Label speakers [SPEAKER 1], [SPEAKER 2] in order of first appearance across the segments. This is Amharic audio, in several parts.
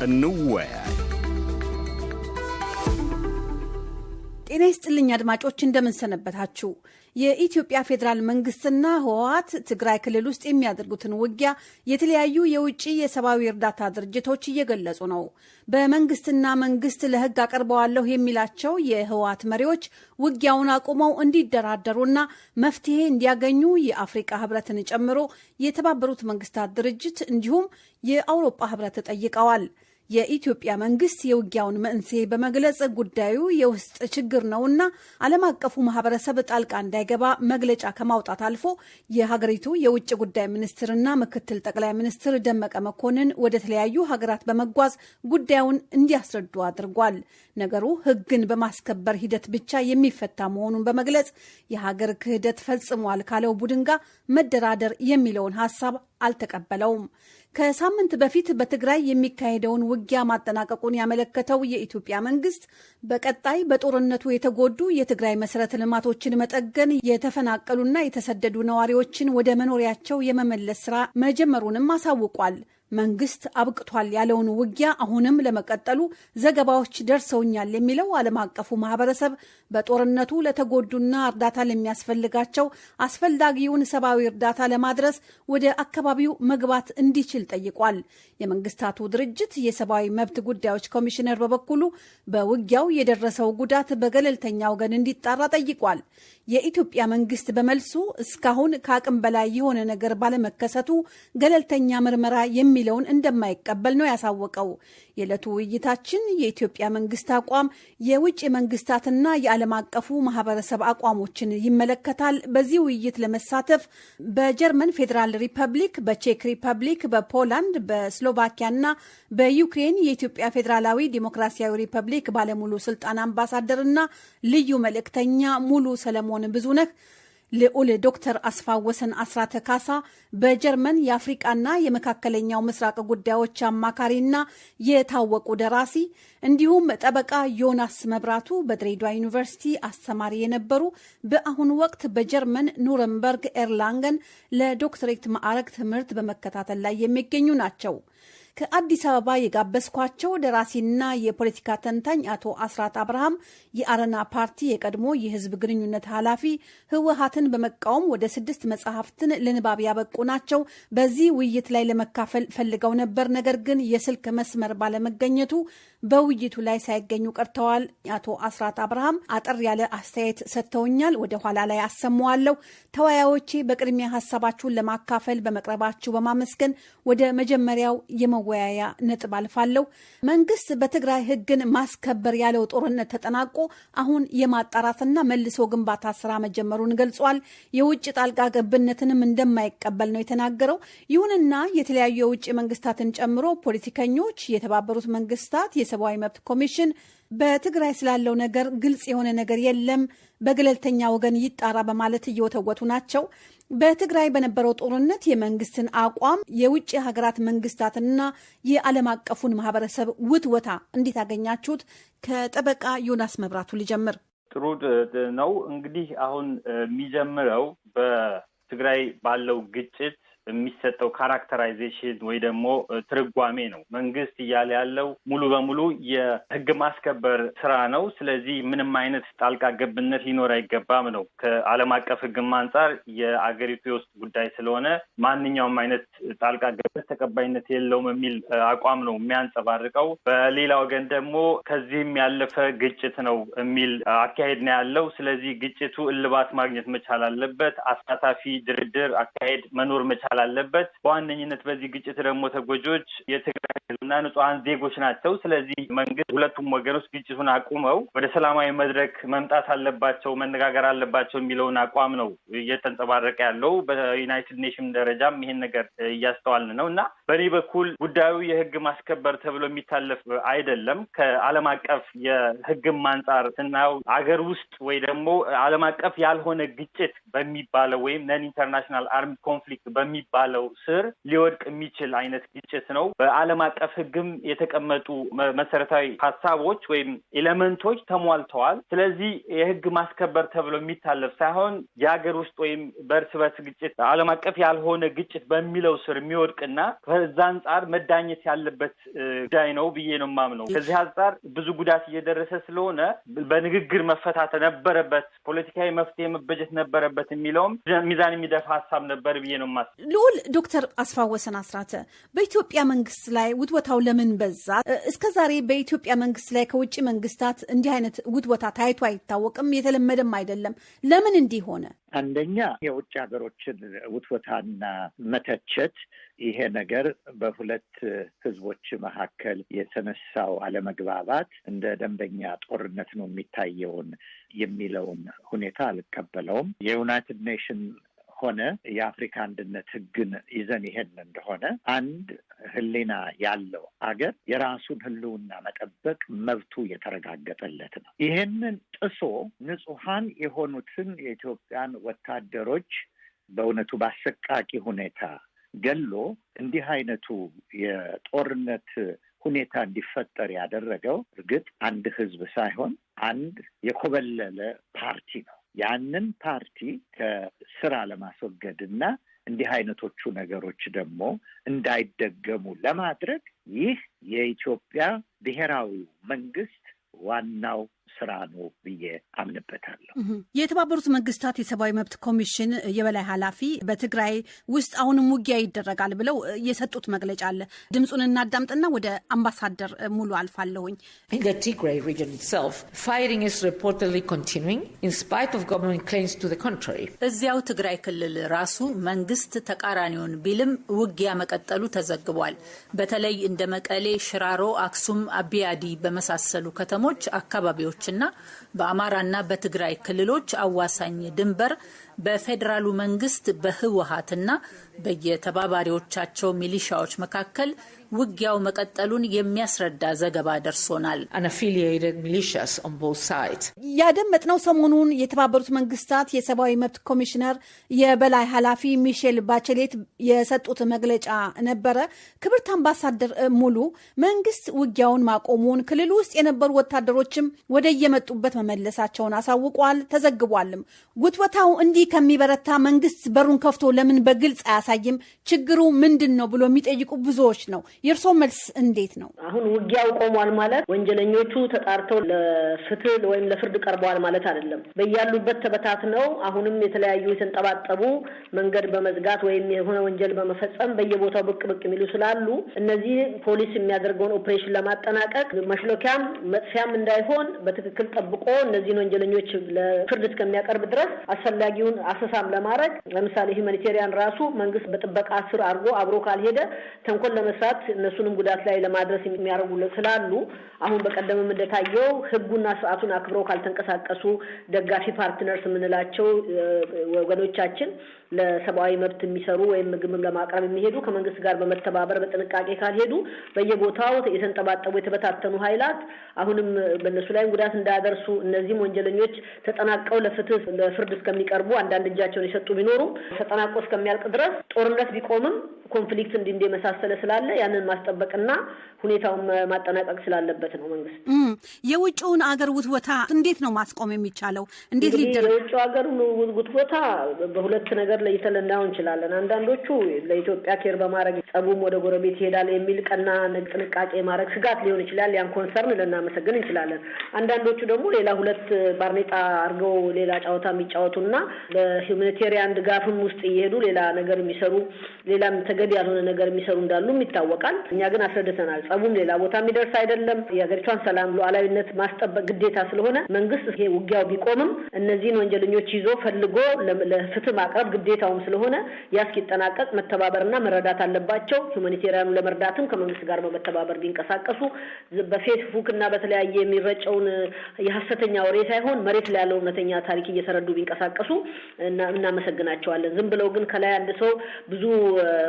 [SPEAKER 1] እንወያይ።
[SPEAKER 2] ጤና ይስጥልኝ አድማጮች፣ እንደምንሰነበታችሁ። የኢትዮጵያ ፌዴራል መንግስትና ህወሀት ትግራይ ክልል ውስጥ የሚያደርጉትን ውጊያ የተለያዩ የውጭ የሰብአዊ እርዳታ ድርጅቶች እየገለጹ ነው። በመንግስትና መንግስት ለህግ አቀርበዋለሁ የሚላቸው የህወሀት መሪዎች ውጊያውን አቁመው እንዲደራደሩና መፍትሄ እንዲያገኙ የአፍሪቃ ህብረትን ጨምሮ የተባበሩት መንግስታት ድርጅት እንዲሁም የአውሮፓ ህብረት ጠይቀዋል። የኢትዮጵያ መንግስት የውጊያውን መንስኤ በመግለጽ ጉዳዩ የውስጥ ችግር ነውና ዓለም አቀፉ ማህበረሰብ ጣልቃ እንዳይገባ መግለጫ ከማውጣት አልፎ የሀገሪቱ የውጭ ጉዳይ ሚኒስትርና ምክትል ጠቅላይ ሚኒስትር ደመቀ መኮንን ወደ ተለያዩ ሀገራት በመጓዝ ጉዳዩን እንዲያስረዱ አድርጓል። ነገሩ ህግን በማስከበር ሂደት ብቻ የሚፈታ መሆኑን በመግለጽ የሀገር ክህደት ፈጽሟል ካለው ቡድን ጋር መደራደር የሚለውን ሀሳብ አልተቀበለውም። ከሳምንት በፊት በትግራይ የሚካሄደውን ውጊያ ማጠናቀቁን ያመለከተው የኢትዮጵያ መንግስት በቀጣይ በጦርነቱ የተጎዱ የትግራይ መሰረተ ልማቶችን መጠገን፣ የተፈናቀሉና የተሰደዱ ነዋሪዎችን ወደ መኖሪያቸው የመመለስ ስራ መጀመሩንም አሳውቋል። መንግስት አብቅቷል ያለውን ውጊያ አሁንም ለመቀጠሉ ዘገባዎች ደርሰውኛል የሚለው ዓለም አቀፉ ማህበረሰብ በጦርነቱ ለተጎዱና እርዳታ ለሚያስፈልጋቸው አስፈላጊውን ሰብአዊ እርዳታ ለማድረስ ወደ አካባቢው መግባት እንዲችል ጠይቋል። የመንግስታቱ ድርጅት የሰብአዊ መብት ጉዳዮች ኮሚሽነር በበኩሉ በውጊያው የደረሰው ጉዳት በገለልተኛ ወገን እንዲጣራ ጠይቋል። የኢትዮጵያ መንግስት በመልሱ እስካሁን ከአቅም በላይ የሆነ ነገር ባለመከሰቱ ገለልተኛ ምርመራ የሚለውን እንደማይቀበል ነው ያሳወቀው። የዕለቱ ውይይታችን የኢትዮጵያ መንግስት አቋም፣ የውጭ መንግስታትና የዓለም አቀፉ ማህበረሰብ አቋሞችን ይመለከታል። በዚህ ውይይት ለመሳተፍ በጀርመን ፌዴራል ሪፐብሊክ፣ በቼክ ሪፐብሊክ፣ በፖላንድ፣ በስሎቫኪያና በዩክሬን የኢትዮጵያ ፌዴራላዊ ዲሞክራሲያዊ ሪፐብሊክ ባለሙሉ ስልጣን አምባሳደርና ልዩ መልእክተኛ ሙሉ ሰለሞን ብዙነህ ልዑል ዶክተር አስፋወሰን አስራተ ካሳ በጀርመን የአፍሪቃና የመካከለኛው ምስራቅ ጉዳዮች አማካሪና የታወቁ ደራሲ እንዲሁም ጠበቃ ዮናስ መብራቱ በድሬዳዋ ዩኒቨርሲቲ አስተማሪ የነበሩ በአሁኑ ወቅት በጀርመን ኑረምበርግ ኤርላንገን ለዶክትሬት ማዕረግ ትምህርት በመከታተል ላይ የሚገኙ ናቸው። ከአዲስ አበባ የጋበዝኳቸው ደራሲና የፖለቲካ ተንታኝ አቶ አስራት አብርሃም የአረና ፓርቲ የቀድሞ የሕዝብ ግንኙነት ኃላፊ ህወሀትን በመቃወም ወደ ስድስት መጽሐፍትን ለንባብ ያበቁ ናቸው። በዚህ ውይይት ላይ ለመካፈል ፈልገው ነበር። ነገር ግን የስልክ መስመር ባለመገኘቱ በውይይቱ ላይ ሳይገኙ ቀርተዋል። አቶ አስራት አብርሃም አጠር ያለ አስተያየት ሰጥተውኛል። ወደ ኋላ ላይ አሰማዋለሁ። ተወያዮቼ በቅድሚያ ሀሳባችሁን ለማካፈል በመቅረባችሁ በማመስገን ወደ መጀመሪያው የመወያያ ነጥብ አልፋለሁ። መንግስት በትግራይ ህግን ማስከበር ያለው ጦርነት ተጠናቆ አሁን የማጣራትና መልሶ ግንባታ ስራ መጀመሩን ገልጿል። የውጭ ጣልቃ ገብነትንም እንደማይቀበል ነው የተናገረው። ይሁንና የተለያዩ የውጭ መንግስታትን ጨምሮ ፖለቲከኞች፣ የተባበሩት መንግስታት የሰብአዊ መብት ኮሚሽን በትግራይ ስላለው ነገር ግልጽ የሆነ ነገር የለም፣ በገለልተኛ ወገን ይጣራ በማለት እየወተወቱ ናቸው። በትግራይ በነበረው ጦርነት የመንግስትን አቋም የውጭ ሀገራት መንግስታትና የዓለም አቀፉን ማህበረሰብ ውትወታ እንዴት አገኛችሁት? ከጠበቃ ዮናስ መብራቱ ልጀምር።
[SPEAKER 3] ጥሩ ነው። እንግዲህ አሁን የሚጀምረው በትግራይ ባለው ግጭት የሚሰጠው characterization ወይ ደግሞ ትርጓሜ ነው። መንግስት እያለ ያለው ሙሉ በሙሉ የህግ ማስከበር ስራ ነው። ስለዚህ ምንም አይነት ጣልቃ ገብነት ሊኖር አይገባም ነው። ከዓለም አቀፍ ህግም አንጻር የአገሪቱ የውስጥ ጉዳይ ስለሆነ ማንኛውም አይነት ጣልቃ ገብነት ተቀባይነት የለውም የሚል አቋም ነው የሚያንጸባርቀው። በሌላ ወገን ደግሞ ከዚህም ያለፈ ግጭት ነው የሚል አካሄድ ነው ያለው። ስለዚህ ግጭቱ እልባት ማግኘት መቻል አለበት። አሳታፊ ድርድር አካሄድ መኖር መቻል አለበት። በዋነኝነት በዚህ ግጭት ደግሞ ተጎጂዎች የትግራይ ህዝብና ንጹሐን ዜጎች ናቸው። ስለዚህ መንግስት ሁለቱም ወገኖች ግጭቱን አቁመው ወደ ሰላማዊ መድረክ መምጣት አለባቸው፣ መነጋገር አለባቸው የሚለውን አቋም ነው እየተንጸባረቀ ያለው። በ United Nation ደረጃም ይሄን ነገር እያስተዋልን ነው እና በእኔ በኩል ጉዳዩ የህግ ማስከበር ተብሎ የሚታለፍ አይደለም። ከዓለም አቀፍ የህግም አንጻር ስናየው አገር ውስጥ ወይ ደግሞ ዓለም አቀፍ ያልሆነ ግጭት በሚባለው ወይም non international armed conflict በሚባለው ስር ሊወድቅ የሚችል አይነት ግጭት ነው። በዓለም አቀፍ ሕግም የተቀመጡ መሰረታዊ ሀሳቦች ወይም ኤሌመንቶች ተሟልተዋል። ስለዚህ የሕግ ማስከበር ተብሎ የሚታለፍ ሳይሆን የሀገር ውስጥ ወይም በእርስ በርስ ግጭት ዓለም አቀፍ ያልሆነ ግጭት በሚለው ስር የሚወድቅና ከዛ አንጻር መዳኘት ያለበት ጉዳይ ነው ብዬ ነው የማምነው። ከዚህ አንጻር ብዙ ጉዳት እየደረሰ ስለሆነ በንግግር መፈታት ነበረበት፣ ፖለቲካዊ መፍትሄ መበጀት ነበረበት የሚለውም ሚዛን የሚደፋ ሀሳብ ነበር ብዬ ነው የማስበው።
[SPEAKER 2] ልዑል ዶክተር አስፋወሰን አስራተ በኢትዮጵያ መንግስት ላይ ውትወታው ለምን በዛ? እስከ ዛሬ በኢትዮጵያ መንግስት ላይ ከውጭ መንግስታት እንዲህ አይነት ውትወታ ታይቶ አይታወቅም፣ የተለመደም አይደለም። ለምን እንዲህ ሆነ?
[SPEAKER 1] አንደኛ የውጭ ሀገሮችን ውትወታና መተቸት ይሄ ነገር በሁለት ህዝቦች መካከል የተነሳው አለመግባባት እንደ ደንበኛ ጦርነት ነው የሚታየውን የሚለውን ሁኔታ አልቀበለውም። የዩናይትድ ኔሽን ሆነ የአፍሪካ አንድነት ህግን ይዘን ይሄን እንደሆነ አንድ ህሊና ያለው አገር የራሱን ህልውና መጠበቅ መብቱ የተረጋገጠለት ነው። ይሄንን ጥሶ ንጹሐን የሆኑትን የኢትዮጵያን ወታደሮች በእውነቱ በአሰቃቂ ሁኔታ ገሎ እንዲህ አይነቱ የጦርነት ሁኔታ እንዲፈጠር ያደረገው እርግጥ አንድ ህዝብ ሳይሆን አንድ የኮበለለ ፓርቲ ነው። ያንን ፓርቲ ከስራ ለማስወገድ እና እንዲህ አይነቶቹ ነገሮች ደግሞ እንዳይደገሙ ለማድረግ ይህ የኢትዮጵያ ብሔራዊ መንግስት ዋናው ስራ ነው ብዬ አምንበታለሁ።
[SPEAKER 2] የተባበሩት መንግስታት የሰብአዊ መብት ኮሚሽን የበላይ ኃላፊ በትግራይ ውስጥ አሁንም ውጊያ ይደረጋል ብለው የሰጡት መግለጫ አለ። ድምፁን እናዳምጥና ወደ አምባሳደር ሙሉ አልፋለሁኝ።
[SPEAKER 4] Tigray region itself fighting is reportedly continuing in spite of government claims to the contrary።
[SPEAKER 5] እዚያው ትግራይ ክልል ራሱ መንግስት ተቃራኒውን ቢልም ውጊያ መቀጠሉ ተዘግቧል። በተለይ እንደ መቀሌ፣ ሽራሮ፣ አክሱም፣ አቢያዲ በመሳሰሉ ከተሞች አካባቢዎች እና በአማራና በትግራይ ክልሎች አዋሳኝ ድንበር በፌዴራሉ መንግስት በህወሀትና በየተባባሪዎቻቸው ሚሊሻዎች መካከል ውጊያው መቀጠሉን የሚያስረዳ ዘገባ ደርሶናል።
[SPEAKER 2] ያደመጥነው ሰሞኑን የተባበሩት መንግስታት የሰብአዊ መብት ኮሚሽነር የበላይ ኃላፊ ሚሼል ባቸሌት የሰጡት መግለጫ ነበረ። ክብርት አምባሳደር ሙሉ መንግስት ውጊያውን ማቆሙን፣ ክልል ውስጥ የነበሩ ወታደሮችም ወደ የመጡበት መመለሳቸውን አሳውቋል፣ ተዘግቧልም። ጉትወታው እንዲህ ከሚበረታ መንግስት በሩን ከፍቶ ለምን በግልጽ አያሳይም? ችግሩ ምንድን ነው ብሎ የሚጠይቁ ብዙዎች ነው። የእርስዎ መልስ እንዴት ነው?
[SPEAKER 6] አሁን ውጊያው ቆሟል ማለት ወንጀለኞቹ ተጣርተው ለፍትህ ወይም ለፍርድ ቀርበዋል ማለት አይደለም። በያሉበት ተበታትነው አሁንም የተለያዩ የተንጠባጠቡ መንገድ በመዝጋት ወይም የሆነ ወንጀል በመፈጸም በየቦታው ብቅ ብቅ የሚሉ ስላሉ እነዚህ ፖሊስ የሚያደርገውን ኦፕሬሽን ለማጠናቀቅ መሽሎኪያም መጥፊያም እንዳይሆን በትክክል ጠብቆ እነዚህን ወንጀለኞች ለፍርድ እስከሚያቀርብ ድረስ አስፈላጊውን አሰሳም ለማድረግ ለምሳሌ humanitarian ራሱ መንግስት በጥበቃ ስር አድርጎ አብሮ ካልሄደ ተንኮል ለመስራት እነሱንም ጉዳት ላይ ለማድረስ የሚያደርጉ ስላሉ አሁን በቀደምም እንደታየው ህጉና ስርዓቱን አክብረው ካልተንቀሳቀሱ ደጋፊ partners የምንላቸው ወገኖቻችን ለሰብአዊ መብት የሚሰሩ ወይም ምግብም ለማቅረብ የሚሄዱ ከመንግስት ጋር በመተባበር በጥንቃቄ ካልሄዱ በየቦታው የተንጠባጠቡ የተበታተኑ ኃይላት አሁንም በእነሱ ላይም ጉዳት እንዳያደርሱ እነዚህም ወንጀለኞች ተጠናቀው ለፍትህ ለፍርድ እስከሚቀርቡ አንዳንድ እጃቸውን የሰጡ ቢኖሩም ተጠናቆ እስከሚያልቅ ድረስ ጦርነት ቢቆምም conflict እንዲ እንደ መሳሰለ ስላለ ያንን ማስጠበቅና ሁኔታውን ማጠናቀቅ ስላለበት ነው መንግስት።
[SPEAKER 2] የውጭውን አገር ውትወታ እንዴት ነው ማስቆም የሚቻለው? እንዴት ሊደረግ?
[SPEAKER 6] የውጭው ሀገር ውትወታ በሁለት ነገር ለይተን ልናየው እንችላለን። አንዳንዶቹ ለኢትዮጵያ care በማድረግ ጸቡም ወደ ጎረቤት ይሄዳል የሚል ቀና ጥንቃቄ ማድረግ ስጋት ሊሆን ይችላል። ያን concern ልናመሰግን እንችላለን። አንዳንዶቹ ደግሞ ሌላ ሁለት ባርኔጣ አድርገው ሌላ ጨዋታ የሚጫወቱና በሁማኒቴሪያን ድጋፍም ውስጥ እየሄዱ ሌላ ነገር የሚሰሩ ሌላም ተገቢ ያልሆነ ነገር የሚሰሩ እንዳሉም ይታወቃል። እኛ ግን አስረድተናል። ጸቡም ሌላ ቦታ የሚደርስ አይደለም። የሀገሪቷን ሰላም ሉዓላዊነት ማስጠበቅ ግዴታ ስለሆነ መንግስት ይሄ ውጊያው ቢቆምም እነዚህን ወንጀለኞች ይዞ ፈልጎ ለፍትህ ማቅረብ ግዴታውም ስለሆነ ያ እስኪጠናቀቅ መተባበርና መረዳት አለባቸው። ሁማኒቴሪያኑ ለመርዳትም ከመንግስት ጋር በመተባበር ቢንቀሳቀሱ በፌስቡክ እና በተለያየ የሚረጨውን የሀሰተኛ ወሬ ሳይሆን መሬት ላይ ያለው እውነተኛ ታሪክ እየተረዱ ቢንቀሳቀሱ እናመሰግናቸዋለን። ዝም ብለው ግን ከላይ አንድ ሰው ብዙ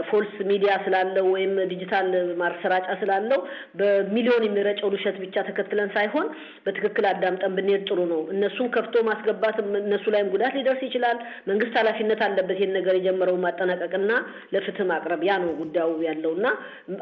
[SPEAKER 6] false media ስላለው ወይም ዲጂታል ማሰራጫ ስላለው በሚሊዮን የሚረጨው ውሸት ብቻ ተከትለን ሳይሆን በትክክል አዳምጠን ብንሄድ ጥሩ ነው። እነሱን ከፍቶ ማስገባት እነሱ ላይም ጉዳት ሊደርስ ይችላል። መንግስት ኃላፊነት አለበት ይህን ነገር የጀመረው ማጠናቀቅና ለፍትህ ማቅረብ። ያ ነው ጉዳዩ ያለው እና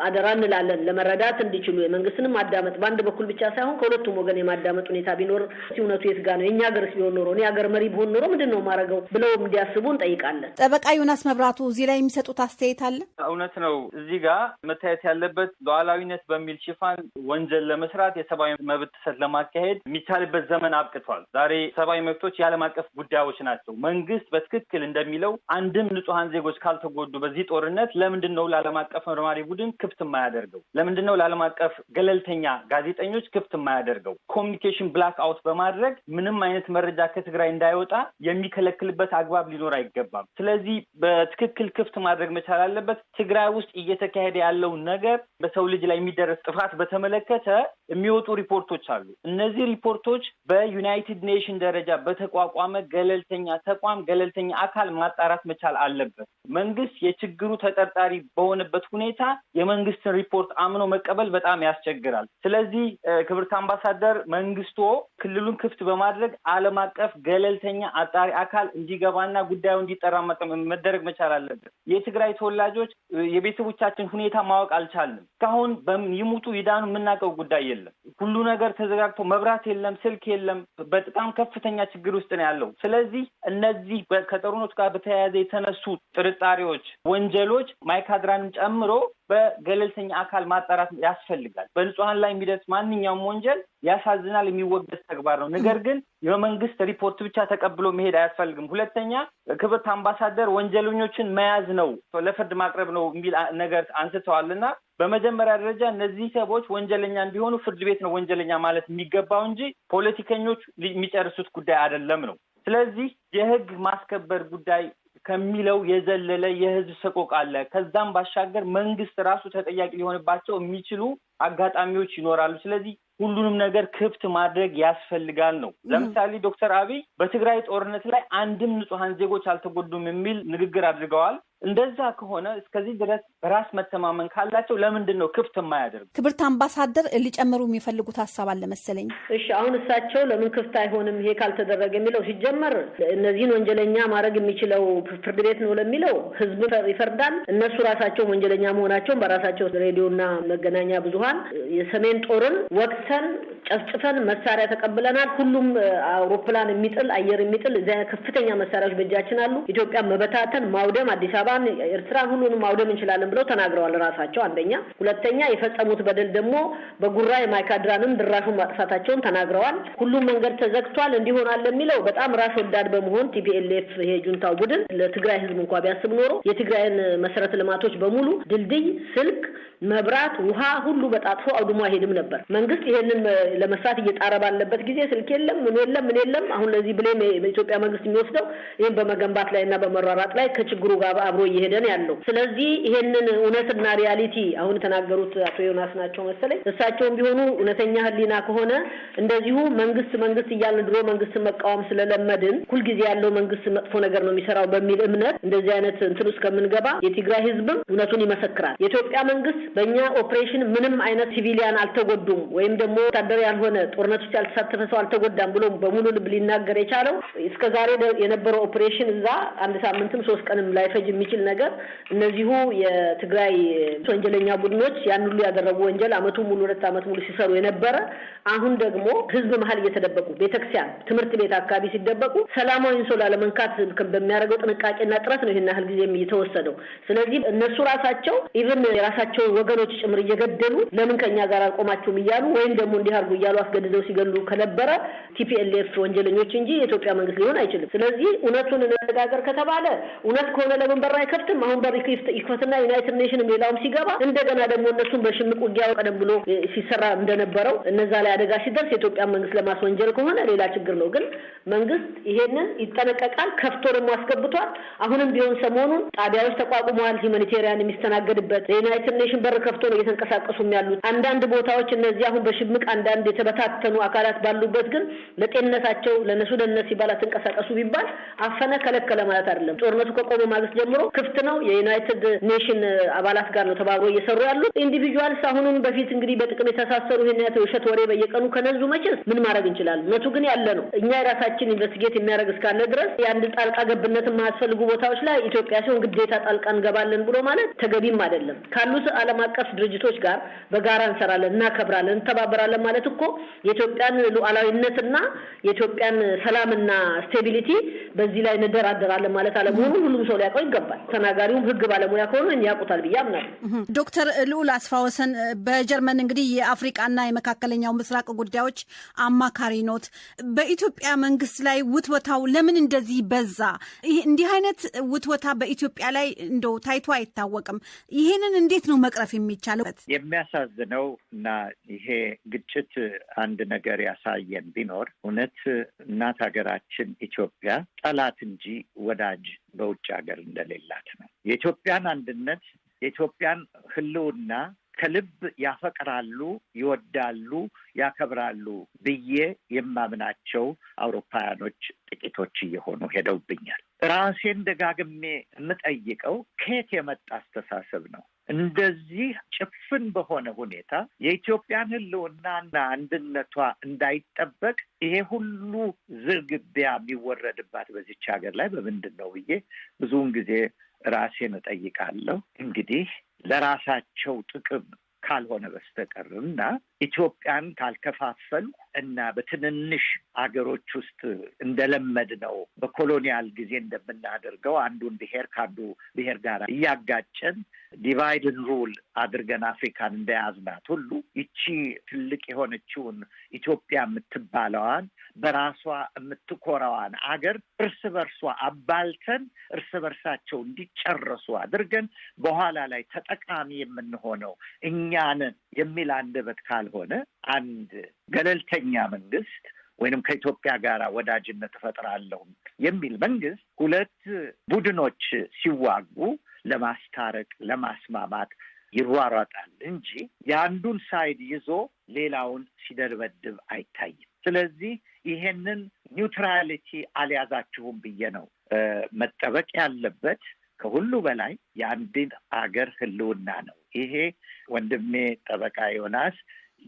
[SPEAKER 6] አደራ እንላለን ለመረዳት እንዲችሉ የመንግስትንም ማዳመጥ በአንድ በኩል ብቻ ሳይሆን ከሁለቱም ወገን የማዳመጥ ሁኔታ ቢኖር እውነቱ የት ጋ ነው የእኛ ሀገርስ ቢሆን ኖሮ እኔ ሀገር መሪ ቢሆን ኖሮ ምንድን ነው ማድረገው ብለው እንዲያስቡ እንጠይቃለን።
[SPEAKER 2] ጠበቃ ዮናስ መብራቱ እዚህ ላይ የሚሰጡት አስተያየት አለ።
[SPEAKER 3] እውነት ነው። እዚህ ጋር መታየት ያለበት ሉዓላዊነት በሚል ሽፋን ወንጀል ለመስራት የሰብአዊ መብት ጥሰት ለማካሄድ የሚቻልበት ዘመን አብቅቷል። ዛሬ ሰብአዊ መብቶች የዓለም አቀፍ ጉዳዮች ናቸው። መንግስት በትክክል እንደሚለው አንድም ንጹሐን ዜጎች ካልተጎዱ በዚህ ጦርነት ለምንድን ነው ለዓለም አቀፍ መርማሪ ቡድን ክፍት የማያደርገው? ለምንድን ነው ለዓለም አቀፍ ገለልተኛ ጋዜጠኞች ክፍት የማያደርገው? communication blackout በማድረግ ምንም አይነት መረጃ ከትግራይ እንዳይወጣ የሚከለክልበት አግባብ ሊኖር አይገባም። ስለዚህ በትክክል ክፍት ማድረግ መቻል አለበት። ትግራይ ውስጥ እየተካሄደ ያለውን ነገር በሰው ልጅ ላይ የሚደረስ ጥፋት በተመለከተ የሚወጡ ሪፖርቶች አሉ። እነዚህ ሪፖርቶች በ United Nation ደረጃ በተቋቋመ ገለልተኛ ተቋም ገለልተኛ አካል ማጣራት መቻል አለበት። መንግስት የችግሩ ተጠርጣሪ በሆነበት ሁኔታ የመንግስትን ሪፖርት አምኖ መቀበል በጣም ያስቸግራል። ስለዚህ ክብርት አምባሳደር መንግስቶ ክልሉን ክፍት በማድረግ ዓለም አቀፍ ገለልተኛ አጣሪ አካል እንዲገባና ጉዳዩ እንዲጠራ መደረግ መቻል አለበት። የትግራይ ተወላጆች የቤተሰቦቻችን ሁኔታ ማወቅ አልቻልንም። እስካሁን ይሙቱ ይዳኑ የምናውቀው ጉዳይ የለም። ሁሉ ነገር ተዘጋግቶ መብራት የለም፣ ስልክ የለም። በጣም ከፍተኛ ችግር ውስጥ ነው ያለው። ስለዚህ እነዚህ ከጦርነቱ ጋር በተያያዘ የተነሱ ጥርጣሬዎች፣ ወንጀሎች ማይካድራንም ጨምሮ በገለልተኛ አካል ማጣራት ያስፈልጋል። በንጹሐን ላይ የሚደርስ ማንኛውም ወንጀል ያሳዝናል፣ የሚወገዝ ተግባር ነው። ነገር ግን የመንግስት ሪፖርት ብቻ ተቀብሎ መሄድ አያስፈልግም። ሁለተኛ ክብርት አምባሳደር ወንጀለኞችን መያዝ ነው፣ ለፍርድ ማቅረብ ነው የሚል ነገር አንስተዋል እና በመጀመሪያ ደረጃ እነዚህ ሰዎች ወንጀለኛ እንዲሆኑ ፍርድ ቤት ነው ወንጀለኛ ማለት የሚገባው እንጂ ፖለቲከኞች የሚጨርሱት ጉዳይ አይደለም ነው። ስለዚህ የህግ ማስከበር ጉዳይ ከሚለው የዘለለ የህዝብ ሰቆቃ አለ። ከዛም ባሻገር መንግስት ራሱ ተጠያቂ ሊሆንባቸው የሚችሉ አጋጣሚዎች ይኖራሉ። ስለዚህ ሁሉንም ነገር ክፍት ማድረግ ያስፈልጋል ነው። ለምሳሌ ዶክተር አብይ በትግራይ ጦርነት ላይ አንድም ንጹሐን ዜጎች አልተጎዱም የሚል ንግግር አድርገዋል። እንደዛ ከሆነ እስከዚህ ድረስ በራስ መተማመን ካላቸው ለምንድን ነው ክፍት የማያደርጉ?
[SPEAKER 2] ክብርት አምባሳደር ሊጨምሩ የሚፈልጉት ሀሳብ አለ መሰለኝ።
[SPEAKER 6] እሺ፣ አሁን እሳቸው ለምን ክፍት አይሆንም ይሄ ካልተደረገ የሚለው ሲጀመር እነዚህን ወንጀለኛ ማድረግ የሚችለው ፍርድ ቤት ነው ለሚለው ህዝብ ይፈርዳል። እነሱ ራሳቸው ወንጀለኛ መሆናቸውን በራሳቸው ሬዲዮና መገናኛ ብዙኃን የሰሜን ጦርን ወቅተን ጨፍጭፈን መሳሪያ ተቀብለናል። ሁሉም አውሮፕላን የሚጥል አየር የሚጥል ከፍተኛ መሳሪያዎች በእጃችን አሉ። ኢትዮጵያ መበታተን፣ ማውደም አዲስ አበባን፣ ኤርትራን ሁሉንም ማውደም እንችላለን ብለው ተናግረዋል ራሳቸው አንደኛ። ሁለተኛ የፈጸሙት በደል ደግሞ በጉራ የማይካድራንም ድራሹን ማጥፋታቸውን ተናግረዋል። ሁሉም መንገድ ተዘግቷል እንዲሆናል የሚለው በጣም ራስ ወዳድ በመሆን TPLF ይሄ ጁንታው ቡድን ለትግራይ ህዝብ እንኳ ቢያስብ ኖሮ የትግራይን መሰረተ ልማቶች በሙሉ ድልድይ፣ ስልክ፣ መብራት፣ ውሃ ሁሉ በጣጥፎ አውድሞ አይሄድም ነበር። መንግስት ይሄንን ለመስራት እየጣረ ባለበት ጊዜ ስልክ የለም ምን የለም ምን የለም። አሁን ለዚህ blame በኢትዮጵያ መንግስት የሚወስደው ይህን በመገንባት ላይ እና በመሯሯጥ ላይ ከችግሩ ጋር አብሮ እየሄደ ነው ያለው። ስለዚህ ይሄንን እውነትና reality አሁን የተናገሩት አቶ ዮናስ ናቸው መሰለኝ። እሳቸውም ቢሆኑ እውነተኛ ህሊና ከሆነ እንደዚሁ መንግስት መንግስት እያልን ድሮ መንግስትን መቃወም ስለለመድን ሁልጊዜ ያለው መንግስት መጥፎ ነገር ነው የሚሰራው በሚል እምነት እንደዚህ አይነት እንትን ውስጥ ከምንገባ የትግራይ ህዝብም እውነቱን ይመሰክራል። የኢትዮጵያ መንግስት በእኛ ኦፕሬሽን ምንም አይነት civilian አልተጎዱም ወይም ደግሞ ወታደር ያልሆነ ጦርነት ውስጥ ያልተሳተፈ ሰው አልተጎዳም ብሎ በሙሉ ልብ ሊናገር የቻለው እስከ ዛሬ የነበረው ኦፕሬሽን እዛ አንድ ሳምንትም ሶስት ቀንም ላይፈጅ የሚችል ነገር እነዚሁ የትግራይ ወንጀለኛ ቡድኖች ያን ሁሉ ያደረጉ ወንጀል አመቱ ሙሉ ሁለት አመት ሙሉ ሲሰሩ የነበረ አሁን ደግሞ ህዝብ መሀል እየተደበቁ ቤተክርስቲያን፣ ትምህርት ቤት አካባቢ ሲደበቁ ሰላማዊን ሰው ላለመንካት በሚያደርገው ጥንቃቄና ጥረት ነው ይህን ያህል ጊዜም እየተወሰደው። ስለዚህ እነሱ ራሳቸው even የራሳቸው ወገኖች ጭምር እየገደሉ ለምን ከኛ ጋር አልቆማችሁም እያሉ ወይም ደግሞ እንዲህ አድርጉ እያሉ አስገድደው ሲገሉ ከነበረ TPLF ወንጀለኞች እንጂ የኢትዮጵያ መንግስት ሊሆን አይችልም። ስለዚህ እውነቱን እንነጋገር ከተባለ እውነት ከሆነ ለምን በር አይከፍትም? አሁን በር ይክፈትና United Nation ም ሌላውም ሲገባ እንደገና ደግሞ እነሱን በሽምቅ ውጊያ ቀደም ብሎ ሲሰራ እንደነበረው እነዛ ላይ አደጋ ሲደርስ የኢትዮጵያ መንግስት ለማስወንጀል ከሆነ ሌላ ችግር ነው። ግን መንግስት ይሄንን ይጠነቀቃል። ከፍቶ ደግሞ አስገብቷል። አሁንም ቢሆን ሰሞኑን ጣቢያዎች ተቋቁመዋል። humanitarian የሚስተናገድበት የ United Nation በር ከፍቶ ነው እየተንቀሳቀሱም ያሉት። አንዳንድ ቦታዎች እነዚህ አሁን በሽምቅ አንዳንድ አንዳንድ የተበታተኑ አካላት ባሉበት ግን ለጤንነታቸው ለነሱ ደህንነት ሲባል አትንቀሳቀሱ ቢባል አፈነ ከለከለ ማለት አይደለም። ጦርነቱ ከቆመ ማግስት ጀምሮ ክፍት ነው። የ United Nation አባላት ጋር ነው ተባብሮ እየሰሩ ያሉት። individuals አሁንም በፊት እንግዲህ በጥቅም የተሳሰሩ ይህን የውሸት ወሬ በየቀኑ ከነዙ መቼስ ምን ማድረግ እንችላለን? እውነቱ ግን ያለ ነው። እኛ የራሳችን investigate የሚያደርግ እስካለ ድረስ የአንድ ጣልቃ ገብነት የማያስፈልጉ ቦታዎች ላይ ኢትዮጵያ ሲሆን ግዴታ ጣልቃ እንገባለን ብሎ ማለት ተገቢም አይደለም። ካሉት ዓለም አቀፍ ድርጅቶች ጋር በጋራ እንሰራለን፣ እናከብራለን፣ እንተባበራለን ማለት እኮ የኢትዮጵያን ሉዓላዊነትና የኢትዮጵያን ሰላምና stability በዚህ ላይ እንደራደራለን ማለት አለመሆኑን ሁሉም ሰው ሊያውቀው ይገባል። ተናጋሪውም ሕግ ባለሙያ ከሆነ ያውቁታል ብዬ አምናለሁ።
[SPEAKER 2] ዶክተር ልዑል አስፋወሰን በጀርመን እንግዲህ የአፍሪቃና የመካከለኛው ምስራቅ ጉዳዮች አማካሪ ኖት። በኢትዮጵያ መንግስት ላይ ውትወታው ለምን እንደዚህ በዛ? እንዲህ አይነት ውትወታ በኢትዮጵያ ላይ እንደው ታይቶ አይታወቅም። ይሄንን እንዴት ነው መቅረፍ የሚቻለው?
[SPEAKER 1] የሚያሳዝነው እና ይሄ ግጭት አንድ ነገር ያሳየን ቢኖር እውነት እናት ሀገራችን ኢትዮጵያ ጠላት እንጂ ወዳጅ በውጭ ሀገር እንደሌላት ነው። የኢትዮጵያን አንድነት የኢትዮጵያን ህልውና ከልብ ያፈቅራሉ፣ ይወዳሉ፣ ያከብራሉ ብዬ የማምናቸው አውሮፓውያኖች ጥቂቶች እየሆኑ ሄደውብኛል። ራሴን ደጋግሜ የምጠይቀው ከየት የመጣ አስተሳሰብ ነው? እንደዚህ ጭፍን በሆነ ሁኔታ የኢትዮጵያን ህልውናና አንድነቷ እንዳይጠበቅ ይሄ ሁሉ ዝርግቢያ የሚወረድባት በዚች ሀገር ላይ በምንድን ነው ብዬ ብዙውን ጊዜ ራሴን እጠይቃለሁ። እንግዲህ ለራሳቸው ጥቅም ካልሆነ በስተቀር እና ኢትዮጵያን ካልከፋፈሉ እና በትንንሽ አገሮች ውስጥ እንደለመድ ነው በኮሎኒያል ጊዜ እንደምናደርገው አንዱን ብሔር ከአንዱ ብሔር ጋር እያጋጨን divide and rule አድርገን አፍሪካን እንደያዝናት ሁሉ ይቺ ትልቅ የሆነችውን ኢትዮጵያ የምትባለዋን በራሷ የምትኮራዋን አገር እርስ በርሷ አባልተን እርስ በርሳቸው እንዲጨረሱ አድርገን በኋላ ላይ ተጠቃሚ የምንሆነው እኛንን የሚል አንደበት ካልሆነ አንድ ገለልተኛ መንግስት ወይንም ከኢትዮጵያ ጋር ወዳጅነት እፈጥራለሁ የሚል መንግስት ሁለት ቡድኖች ሲዋጉ ለማስታረቅ ለማስማማት ይሯሯጣል እንጂ የአንዱን side ይዞ ሌላውን ሲደበድብ አይታይም። ስለዚህ ይሄንን neutrality አልያዛችሁም ብዬ ነው መጠበቅ ያለበት። ከሁሉ በላይ የአንድን አገር ህልውና ነው። ይሄ ወንድሜ ጠበቃ ዮናስ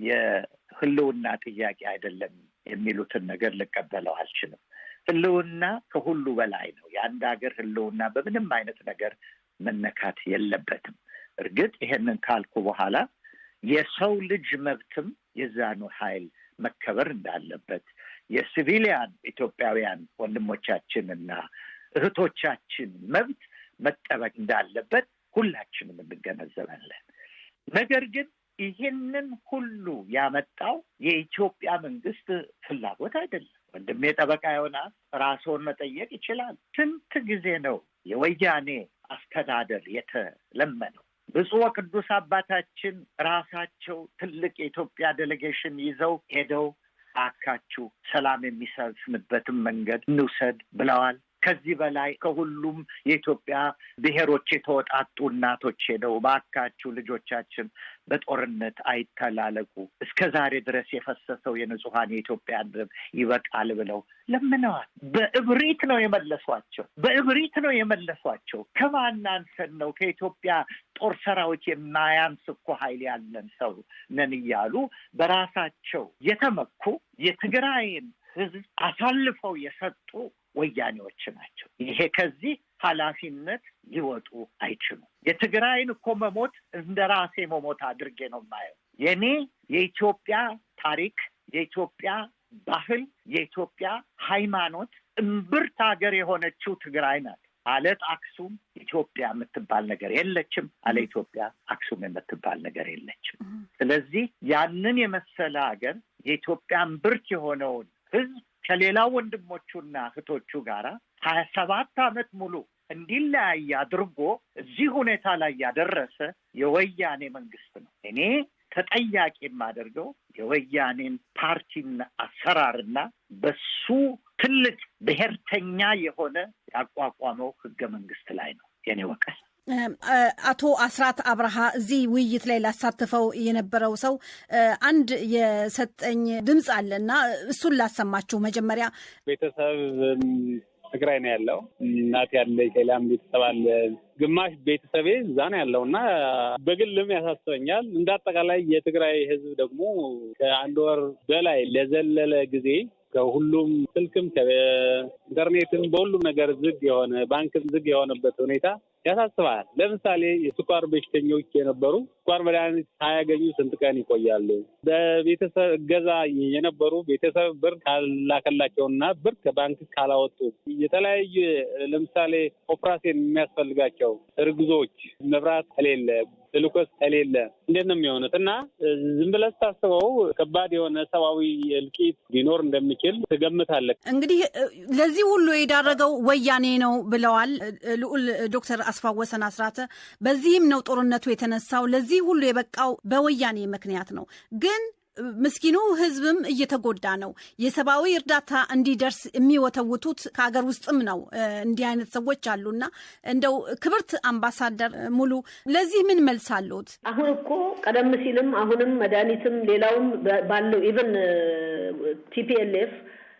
[SPEAKER 1] የህልውና ጥያቄ አይደለም የሚሉትን ነገር ልቀበለው አልችልም። ህልውና ከሁሉ በላይ ነው። የአንድ ሀገር ህልውና በምንም አይነት ነገር መነካት የለበትም። እርግጥ ይሄንን ካልኩ በኋላ የሰው ልጅ መብትም የዛኑ ኃይል መከበር እንዳለበት የሲቪሊያን ኢትዮጵያውያን ወንድሞቻችንና እህቶቻችን መብት መጠበቅ እንዳለበት ሁላችንም እንገነዘባለን። ነገር ግን ይህንን ሁሉ ያመጣው የኢትዮጵያ መንግስት ፍላጎት አይደለም። ወንድሜ ጠበቃ ዮናስ ራስዎን መጠየቅ ይችላል። ስንት ጊዜ ነው የወያኔ አስተዳደር የተለመነው? ብፁዕ ወቅዱስ አባታችን ራሳቸው ትልቅ የኢትዮጵያ ዴሌጌሽን ይዘው ሄደው አካችሁ ሰላም የሚሰፍንበትን መንገድ እንውሰድ ብለዋል። ከዚህ በላይ ከሁሉም የኢትዮጵያ ብሔሮች የተወጣጡ እናቶች ሄደው ባካችሁ ልጆቻችን በጦርነት አይተላለቁ፣ እስከ ዛሬ ድረስ የፈሰሰው የንጹሐን የኢትዮጵያ ደም ይበቃል ብለው ለምነዋል። በእብሪት ነው የመለሷቸው። በእብሪት ነው የመለሷቸው። ከማን ነው? ከኢትዮጵያ ጦር ሰራዊት የማያንስ እኮ ኃይል ያለን ሰው ነን እያሉ በራሳቸው የተመኩ የትግራይን ሕዝብ አሳልፈው የሰጡ ወያኔዎች ናቸው። ይሄ ከዚህ ኃላፊነት ሊወጡ አይችሉም። የትግራይን እኮ መሞት እንደ ራሴ መሞት አድርጌ ነው የማየው። የኔ የኢትዮጵያ ታሪክ፣ የኢትዮጵያ ባህል፣ የኢትዮጵያ ሃይማኖት እምብርት ሀገር የሆነችው ትግራይ ናት። አለት አክሱም ኢትዮጵያ የምትባል ነገር የለችም። አለ ኢትዮጵያ አክሱም የምትባል ነገር የለችም። ስለዚህ ያንን የመሰለ ሀገር የኢትዮጵያ እምብርት የሆነውን ህዝብ ከሌላው ወንድሞቹና እህቶቹ ጋራ ሀያ ሰባት ዓመት ሙሉ እንዲለያይ አድርጎ እዚህ ሁኔታ ላይ ያደረሰ የወያኔ መንግስት ነው። እኔ ተጠያቂ የማደርገው የወያኔን ፓርቲና አሰራርና በሱ ትልቅ ብሔርተኛ የሆነ ያቋቋመው ህገ መንግስት ላይ ነው የኔ ወቀስ።
[SPEAKER 2] አቶ አስራት አብርሃ እዚህ ውይይት ላይ ላሳትፈው የነበረው ሰው አንድ የሰጠኝ ድምፅ አለ እና እሱን ላሰማችሁ። መጀመሪያ
[SPEAKER 7] ቤተሰብ ትግራይ ነው ያለው። እናት ያለች ሌላም ቤተሰብ አለ። ግማሽ ቤተሰቤ እዛ ነው ያለው እና በግልም ያሳስበኛል። እንደ አጠቃላይ የትግራይ ሕዝብ ደግሞ ከአንድ ወር በላይ ለዘለለ ጊዜ ከሁሉም ስልክም ከኢንተርኔትም በሁሉም ነገር ዝግ የሆነ ባንክም ዝግ የሆነበት ሁኔታ ያሳስባል። ለምሳሌ የስኳር በሽተኞች የነበሩ ስኳር መድኃኒት ሳያገኙ ስንት ቀን ይቆያሉ? በቤተሰብ እገዛ የነበሩ ቤተሰብ ብር ካላከላቸውና ብር ከባንክ ካላወጡ የተለያዩ ለምሳሌ ኦፕራሲዮን የሚያስፈልጋቸው እርግዞች መብራት ከሌለ ግሉኮስ ከሌለ እንዴት ነው የሚሆኑት? እና ዝም ብለህ ስታስበው ከባድ የሆነ ሰብአዊ እልቂት ሊኖር እንደሚችል ትገምታለህ።
[SPEAKER 2] እንግዲህ ለዚህ ሁሉ የዳረገው ወያኔ ነው ብለዋል ልዑል ዶክተር አስፋወሰን አስራተ። በዚህም ነው ጦርነቱ የተነሳው። ለዚህ ሁሉ የበቃው በወያኔ ምክንያት ነው ግን ምስኪኑ ሕዝብም እየተጎዳ ነው። የሰብአዊ እርዳታ እንዲደርስ የሚወተውቱት ከሀገር ውስጥም ነው። እንዲህ አይነት ሰዎች አሉና እንደው ክብርት አምባሳደር ሙሉ ለዚህ ምን መልስ አለዎት?
[SPEAKER 6] አሁን እኮ ቀደም ሲልም አሁንም መድኃኒትም ሌላውም ባለው even TPLF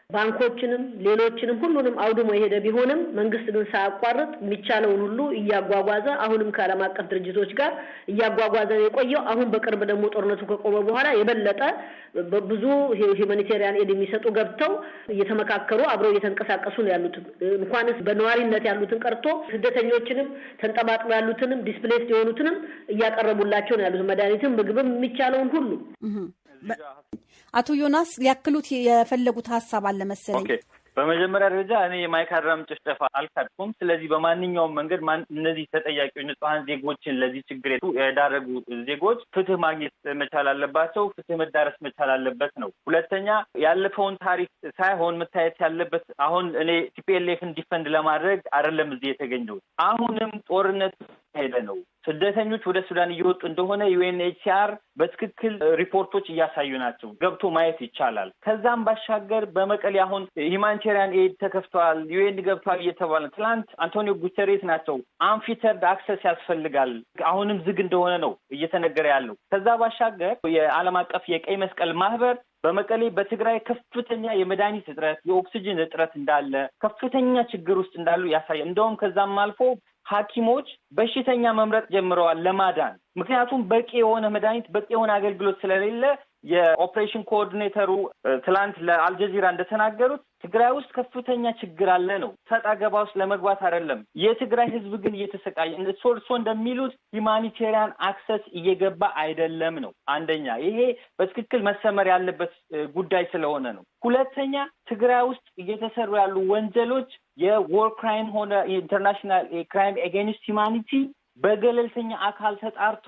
[SPEAKER 6] ባንኮችንም ሌሎችንም ሁሉንም አውድሞ የሄደ ቢሆንም መንግስት ግን ሳያቋርጥ የሚቻለውን ሁሉ እያጓጓዘ አሁንም ከዓለም አቀፍ ድርጅቶች ጋር እያጓጓዘ የቆየው። አሁን በቅርብ ደግሞ ጦርነቱ ከቆመ በኋላ የበለጠ ብዙ humanitarian aid የሚሰጡ ገብተው እየተመካከሩ አብረው እየተንቀሳቀሱ ነው ያሉት። እንኳንስ በነዋሪነት ያሉትን ቀርቶ ስደተኞችንም ተንጠባጥበው ያሉትንም displaced የሆኑትንም እያቀረቡላቸው ነው ያሉት መድኃኒትም ምግብም የሚቻለውን ሁሉ
[SPEAKER 2] አቶ ዮናስ ሊያክሉት የፈለጉት ሀሳብ አለ መሰለኝ።
[SPEAKER 3] በመጀመሪያ ደረጃ እኔ የማይካድራም ጭፍጨፋ አልካድኩም። ስለዚህ በማንኛውም መንገድ እነዚህ ተጠያቂዎች ንጹሐን ዜጎችን ለዚህ ችግር የዳረጉ ዜጎች ፍትህ ማግኘት መቻል አለባቸው። ፍትህ መዳረስ መቻል አለበት ነው። ሁለተኛ ያለፈውን ታሪክ ሳይሆን መታየት ያለበት አሁን እኔ TPLF ን defend ለማድረግ አይደለም እዚህ የተገኘሁት። አሁንም ጦርነት ሄደ ነው ስደተኞች ወደ ሱዳን እየወጡ እንደሆነ UNHCR በትክክል ሪፖርቶች እያሳዩ ናቸው። ገብቶ ማየት ይቻላል። ከዛም ባሻገር በመቀሌ አሁን humanitarian aid ተከፍተዋል፣ UN ገብተዋል እየተባለ ትላንት አንቶኒዮ ጉተሬስ ናቸው unfettered access ያስፈልጋል፣ አሁንም ዝግ እንደሆነ ነው እየተነገረ ያለው። ከዛ ባሻገር የዓለም አቀፍ የቀይ መስቀል ማህበር በመቀሌ በትግራይ ከፍተኛ የመድኃኒት እጥረት፣ የኦክሲጅን እጥረት እንዳለ ከፍተኛ ችግር ውስጥ እንዳሉ ያሳያል። እንደውም ከዛም አልፎ ሐኪሞች በሽተኛ መምረጥ ጀምረዋል ለማዳን። ምክንያቱም በቂ የሆነ መድኃኒት በቂ የሆነ አገልግሎት ስለሌለ የ operation coordinator ኡ ትላንት ለአልጀዚራ እንደተናገሩት ትግራይ ውስጥ ከፍተኛ ችግር አለ ነው። ሰጣ ገባ ውስጥ ለመግባት አይደለም። የትግራይ ሕዝብ ግን እየተሰቃየ እርሶ እንደሚሉት humanitarian access እየገባ አይደለም ነው። አንደኛ ይሄ በትክክል መሰመር ያለበት ጉዳይ ስለሆነ ነው። ሁለተኛ ትግራይ ውስጥ እየተሰሩ ያሉ ወንጀሎች የ war crime ሆነ international crime against humanity በገለልተኛ አካል ተጣርቶ